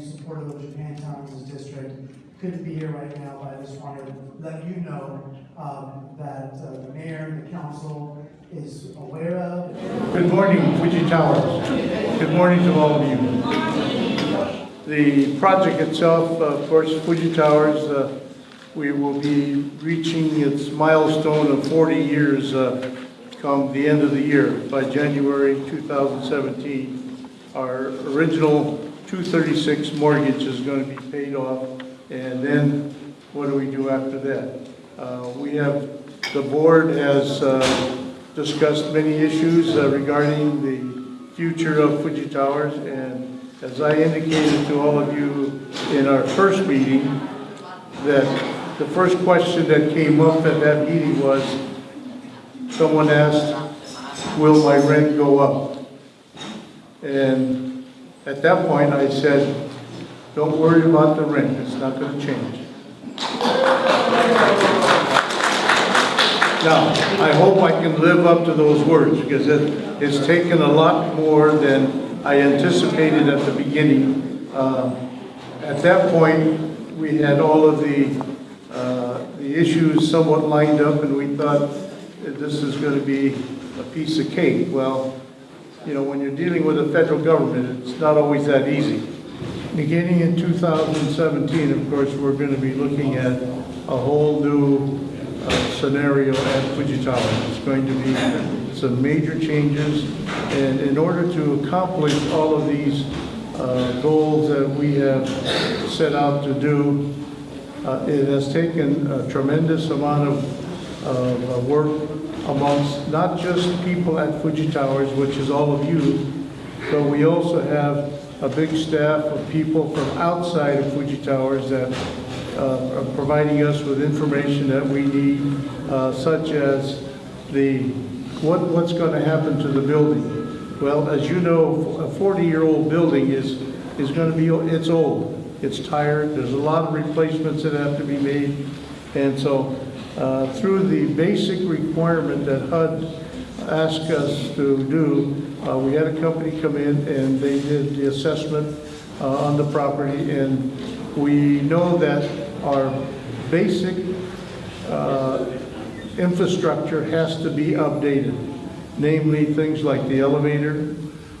you supported what Japantown as a district. Couldn't be here right now, but I just wanted to let you know, um, that uh, the mayor, and the council is aware of. Good morning, Fuji Towers. Good morning to all of you. The project itself, of course, Fuji Towers, uh, we will be reaching its milestone of 40 years uh, come the end of the year, by January 2017. Our original 236 mortgage is going to be paid off, and then what do we do after that? Uh, We have, the board has uh, discussed many issues uh, regarding the future of Fuji Towers, and as I indicated to all of you in our first meeting, that the first question that came up at that meeting was, someone asked, will my rent go up? And at that point, I said, don't worry about the rent, it's not gonna change. Now, I hope I can live up to those words, because it, it's taken a lot more than I anticipated at the beginning. Uh, At that point, we had all of the, uh, the issues somewhat lined up, and we thought this is gonna be a piece of cake. Well, you know, when you're dealing with the federal government, it's not always that easy. Beginning in 2017, of course, we're going to be looking at a whole new uh, scenario at Fujitama. It's going to be some major changes, and in order to accomplish all of these uh, goals that we have set out to do, uh, it has taken a tremendous amount of, of work amongst not just people at Fuji Towers, which is all of you, but we also have a big staff of people from outside of Fuji Towers that uh, are providing us with information that we need, uh, such as the, what, what's going to happen to the building. Well, as you know, a 40-year-old building is, is going to be, it's old, it's tired, there's a lot of replacements that have to be made. And so, uh, through the basic requirement that HUD asked us to do, uh, we had a company come in and they did the assessment uh, on the property, and we know that our basic uh, infrastructure has to be updated, namely things like the elevator,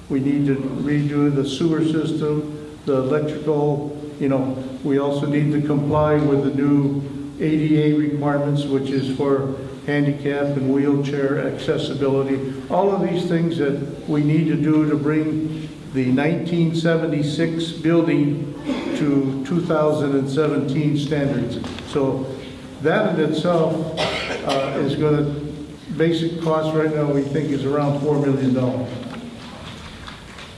we need to redo the sewer system, the electrical, you know, we also need to comply with the new ADA requirements, which is for handicap and wheelchair accessibility. All of these things that we need to do to bring the 1976 building to 2017 standards. So that in itself uh, is going to, basic cost right now, we think is around $4 million.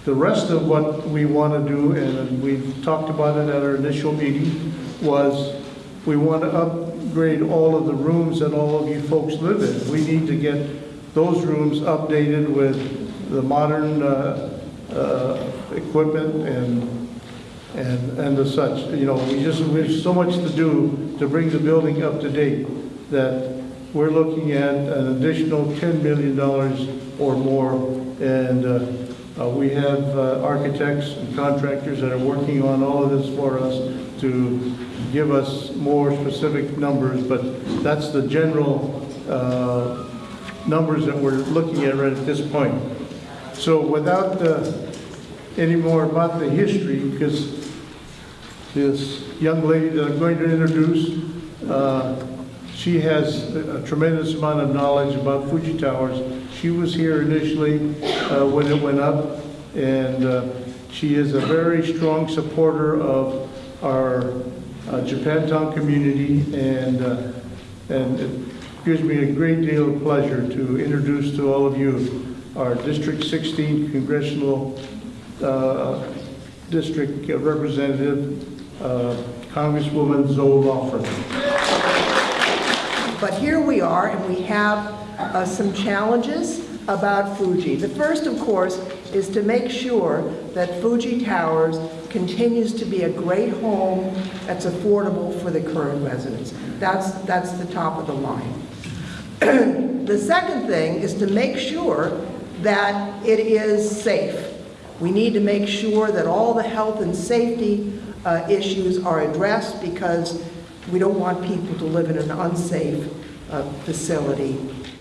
The rest of what we want to do, and we've talked about it at our initial meeting, was we want to upgrade all of the rooms that all of you folks live in. We need to get those rooms updated with the modern uh, uh, equipment and, and, and the such. You know, we just, there's so much to do to bring the building up to date that we're looking at an additional $10 million or more. And uh, uh, we have uh, architects and contractors that are working on all of this for us to give us more specific numbers, but that's the general uh, numbers that we're looking at right at this point. So without uh, any more about the history, because this young lady that I'm going to introduce, uh, she has a tremendous amount of knowledge about Fuji Towers. She was here initially uh, when it went up, and uh, she is a very strong supporter of our uh, Japantown community, and, uh, and it gives me a great deal of pleasure to introduce to all of you our District 16 Congressional uh, District Representative, uh, Congresswoman Zoe Lofgren. But here we are, and we have uh, some challenges about Fuji. The first, of course, is to make sure that Fuji Towers continues to be a great home that's affordable for the current residents. That's, that's the top of the line. the second thing is to make sure that it is safe. We need to make sure that all the health and safety uh, issues are addressed because we don't want people to live in an unsafe uh, facility.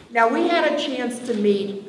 Now, we had a chance to meet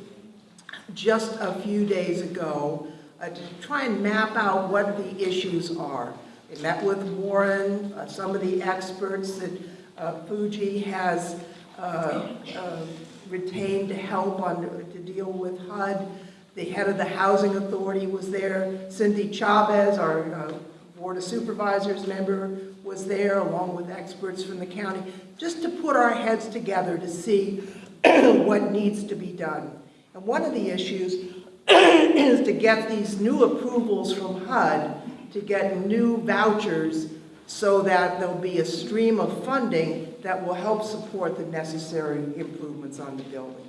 just a few days ago uh, to try and map out what the issues are. We met with Warren, uh, some of the experts that uh, Fuji has uh, uh, retained to help on, to deal with HUD. The head of the Housing Authority was there. Cindy Chavez, our uh, Board of Supervisors member, was there, along with experts from the county, just to put our heads together to see what needs to be done. And one of the issues is to get these new approvals from HUD, to get new vouchers so that there'll be a stream of funding that will help support the necessary improvements on the building.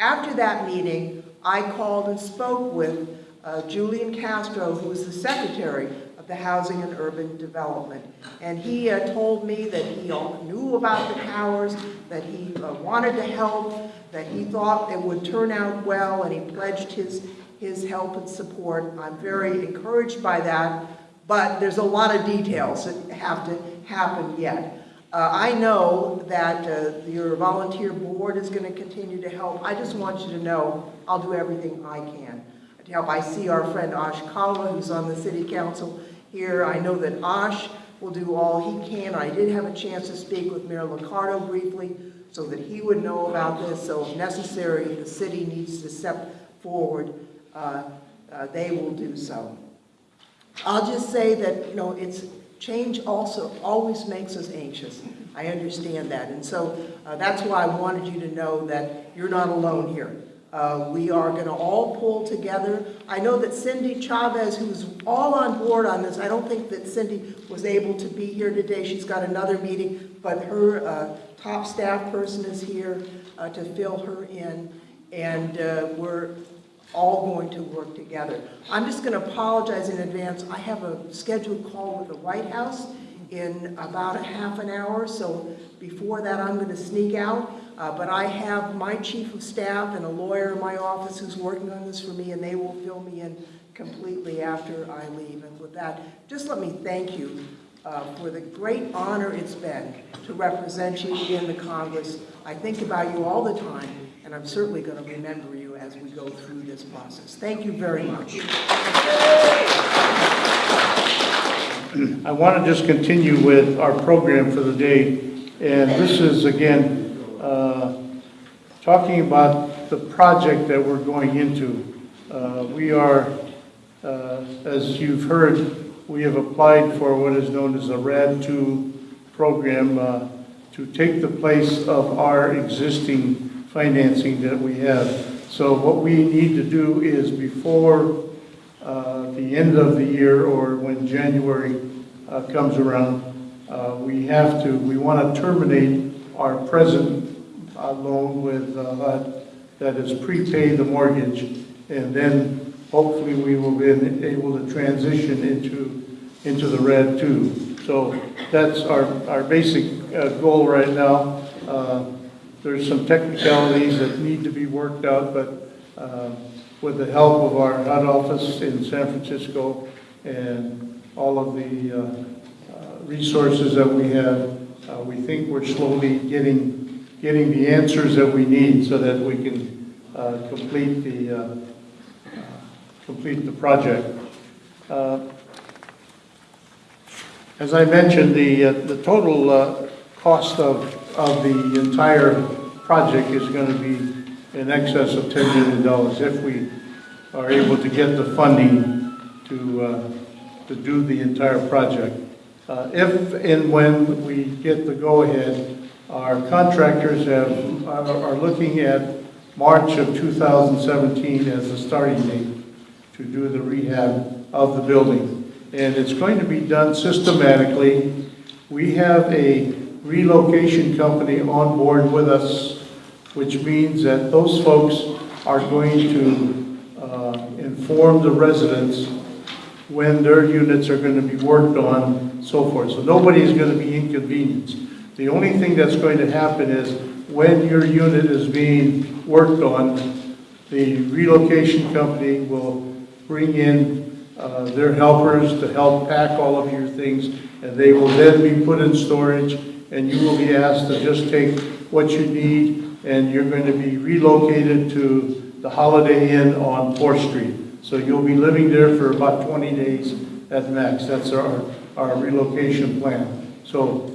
After that meeting, I called and spoke with uh, Julian Castro, who is the secretary of the Housing and Urban Development. And he uh, told me that he knew about the towers, that he uh, wanted to help, that he thought it would turn out well, and he pledged his, his help and support. I'm very encouraged by that, but there's a lot of details that have to happen yet. Uh, I know that uh, your volunteer board is going to continue to help. I just want you to know I'll do everything I can to help. I see our friend Ash Kalra, who's on the city council here. I know that Ash will do all he can. I did have a chance to speak with Mayor Liccardo briefly so that he would know about this. So if necessary, the city needs to step forward, uh, uh, they will do so. I'll just say that, you know, it's, change also always makes us anxious. I understand that. And so uh, that's why I wanted you to know that you're not alone here. Uh, we are going to all pull together. I know that Cindy Chavez, who's all on board on this, I don't think that Cindy was able to be here today. She's got another meeting, but her uh, top staff person is here uh, to fill her in. And uh, we're all going to work together. I'm just going to apologize in advance. I have a scheduled call with the White House in about a half an hour, so before that I'm going to sneak out. Uh, But I have my chief of staff and a lawyer in my office who's working on this for me, and they will fill me in completely after I leave. And with that, just let me thank you uh, for the great honor it's been to represent you in the Congress. I think about you all the time, and I'm certainly going to remember you as we go through this process. Thank you very much. I want to just continue with our program for the day, and this is, again, talking about the project that we're going into. Uh, We are, uh, as you've heard, we have applied for what is known as a RAD 2 program uh, to take the place of our existing financing that we have. So what we need to do is before uh, the end of the year or when January uh, comes around, uh, we have to, we want to terminate our present uh, loan with uh, HUD that is prepaid the mortgage, and then hopefully we will be able to transition into, into the RAD 2. So that's our, our basic uh, goal right now. Uh, There's some technicalities that need to be worked out, but uh, with the help of our HUD office in San Francisco and all of the uh, resources that we have, we think we're slowly getting, getting the answers that we need so that we can uh, complete the, uh, complete the project. Uh, As I mentioned, the, uh, the total uh, cost of, of the entire project is going to be in excess of $10 million if we are able to get the funding to, to do the entire project. If and when we get the go-ahead, our contractors have, are looking at March of 2017 as the starting date to do the rehab of the building. And it's going to be done systematically. We have a relocation company on board with us, which means that those folks are going to uh, inform the residents when their units are going to be worked on, so forth. So nobody is going to be inconvenienced. The only thing that's going to happen is when your unit is being worked on, the relocation company will bring in uh, their helpers to help pack all of your things, and they will then be put in storage, and you will be asked to just take what you need, and you're going to be relocated to the Holiday Inn on Fourth Street. So you'll be living there for about 20 days at max. That's our, our relocation plan. So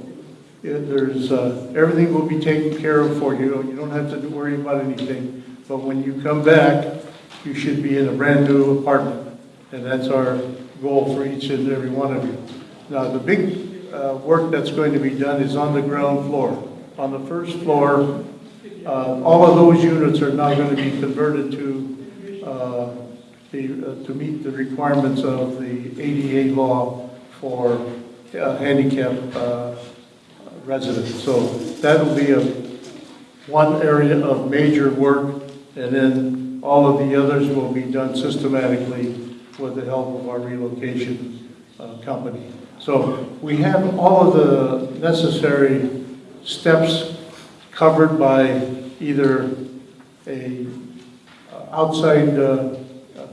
There's, uh, everything will be taken care of for you. You don't have to worry about anything. But when you come back, you should be in a brand-new apartment. And that's our goal for each and every one of you. Now, the big uh, work that's going to be done is on the ground floor. On the first floor, uh, all of those units are now going to be converted to, uh, the, uh, to meet the requirements of the ADA law for uh, handicap uh, residents. So that'll be a, one area of major work, and then all of the others will be done systematically with the help of our relocation uh, company. So we have all of the necessary steps covered by either a uh, outside uh,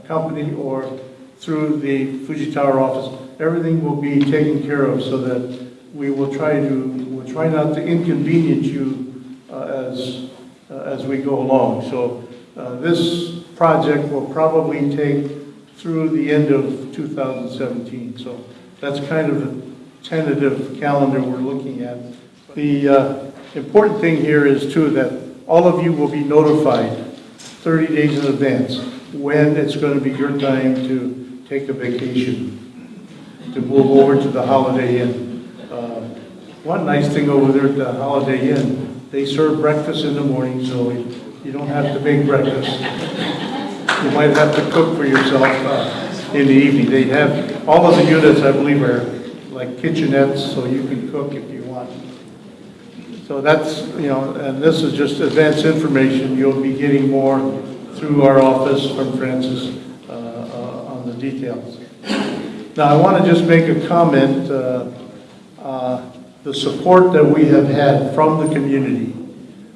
company or through the Fuji Tower office. Everything will be taken care of so that we will try to, try not to inconvenience you uh, as, uh, as we go along. So uh, this project will probably take through the end of 2017. So that's kind of the tentative calendar we're looking at. The uh, important thing here is too that all of you will be notified 30 days in advance when it's going to be your time to take a vacation, to move over to the Holiday Inn. Uh, One nice thing over there at the Holiday Inn, they serve breakfast in the morning, so you don't have to make breakfast. You might have to cook for yourself uh, in the evening. They have, all of the units, I believe, are like kitchenettes, so you can cook if you want. So that's, you know, and this is just advanced information. You'll be getting more through our office from Francis uh, uh, on the details. Now, I want to just make a comment. uh, uh, The support that we have had from the community,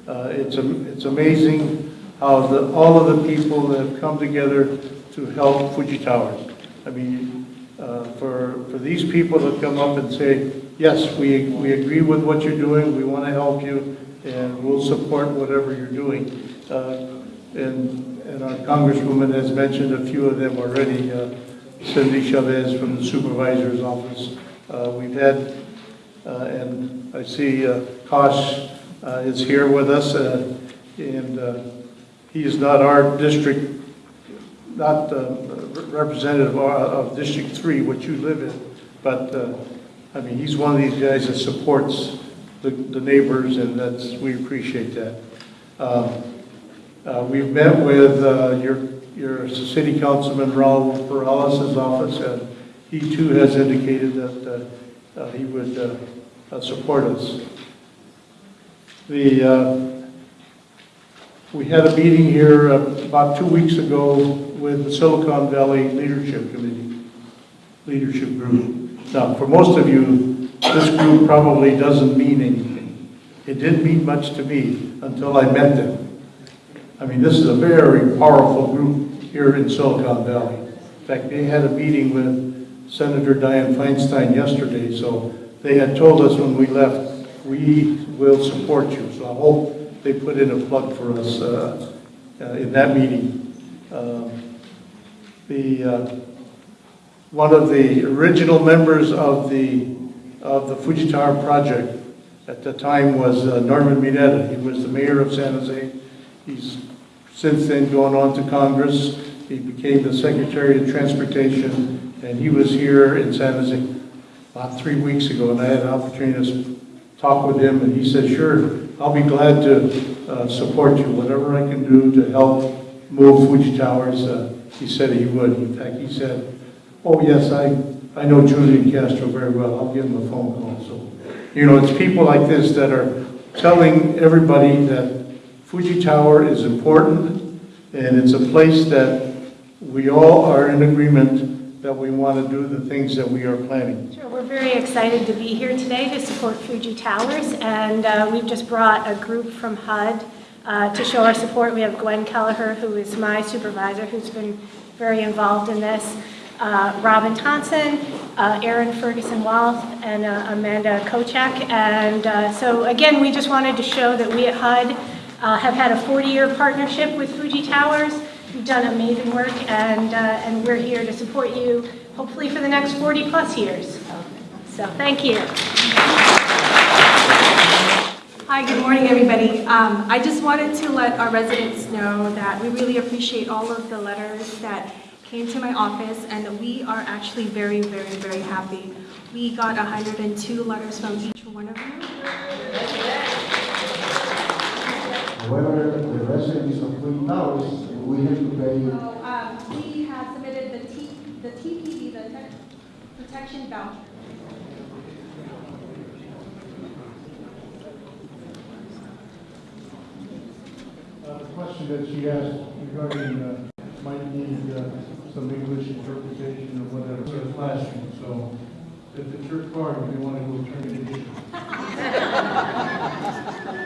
uh, it's am- it's amazing how the, all of the people that have come together to help Fuji Towers. I mean, uh, for, for these people to come up and say, yes, we, we agree with what you're doing, we want to help you, and we'll support whatever you're doing. Uh, And, and our congresswoman has mentioned a few of them already, uh, Cindy Chavez from the supervisor's office. Uh, We've had, and I see uh, Kosh uh, is here with us, uh, and uh, he is not our district, not uh, representative of District 3, which you live in, but, uh, I mean, he's one of these guys that supports the the neighbors, and that's, we appreciate that. Um, uh, We've met with uh, your, your city councilman Raul Peralez' office, and he too has indicated that uh, uh, he would uh, uh, support us. The, uh, we had a meeting here uh, about two weeks ago with the Silicon Valley Leadership Committee, Leadership Group. Now, for most of you, this group probably doesn't mean anything. It didn't mean much to me until I met them. I mean, this is a very powerful group here in Silicon Valley. In fact, they had a meeting with Senator Dianne Feinstein yesterday, so they had told us when we left, we will support you. So I hope they put in a plug for us uh, uh, in that meeting. Um, The, uh, one of the original members of the, of the Fuji Tower project at the time was uh, Norman Mineta. He was the mayor of San Jose. He's since then gone on to Congress. He became the Secretary of Transportation, and he was here in San Jose about three weeks ago, and I had an opportunity to talk with him, and he said, sure, I'll be glad to uh, support you, whatever I can do to help move Fuji Towers, uh, he said he would. In fact, he said, oh, yes, I, I know Julian Castro very well, I'll give him a phone call. So, you know, it's people like this that are telling everybody that Fuji Tower is important, and it's a place that we all are in agreement that we want to do the things that we are planning. Sure, we're very excited to be here today to support Fuji Towers, and uh, we've just brought a group from HUD uh, to show our support. We have Gwen Kelleher, who is my supervisor, who's been very involved in this. Uh, Robin Thompson, uh, Erin Ferguson Walth, and uh, Amanda Kochak. And uh, so again, we just wanted to show that we at HUD uh, have had a 40-year partnership with Fuji Towers. You've done amazing work, and, uh, and we're here to support you, hopefully for the next 40-plus years. So thank you. Hi, good morning, everybody. Um, I just wanted to let our residents know that we really appreciate all of the letters that came to my office, and we are actually very, very, very happy. We got 102 letters from each one of you. However, the residents of Twin Towers, we have to pay So, um, we have submitted the T, the TPV, the Tenant Protection Voucher. Uh, The question that she asked regarding, uh, might need uh, some English interpretation or whatever, for the classroom, so if it's your card, we want to go turn it in.